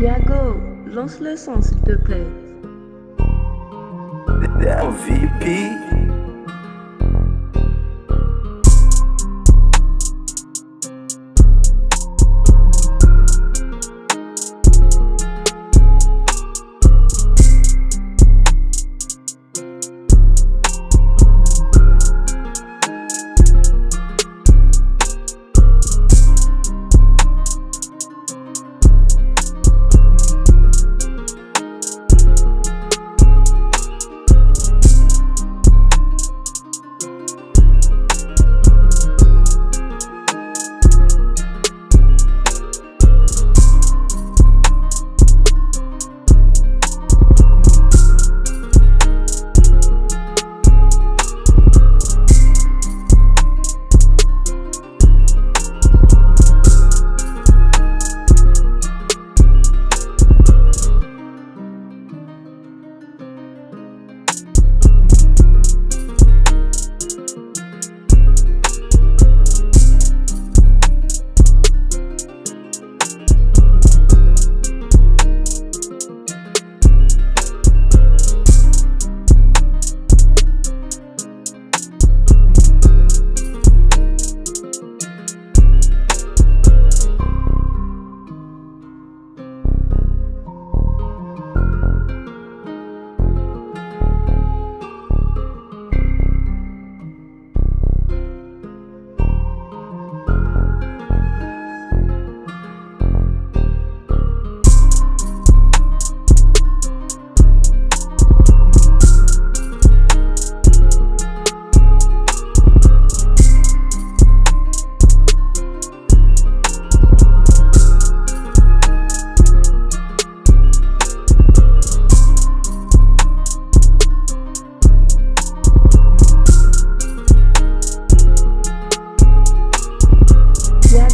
Yago, lance le son s'il te plaît.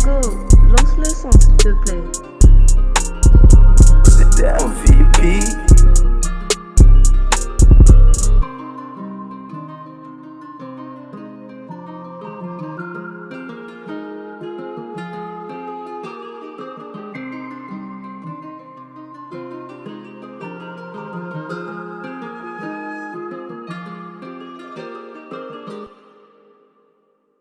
Lance le son s'il te plaît.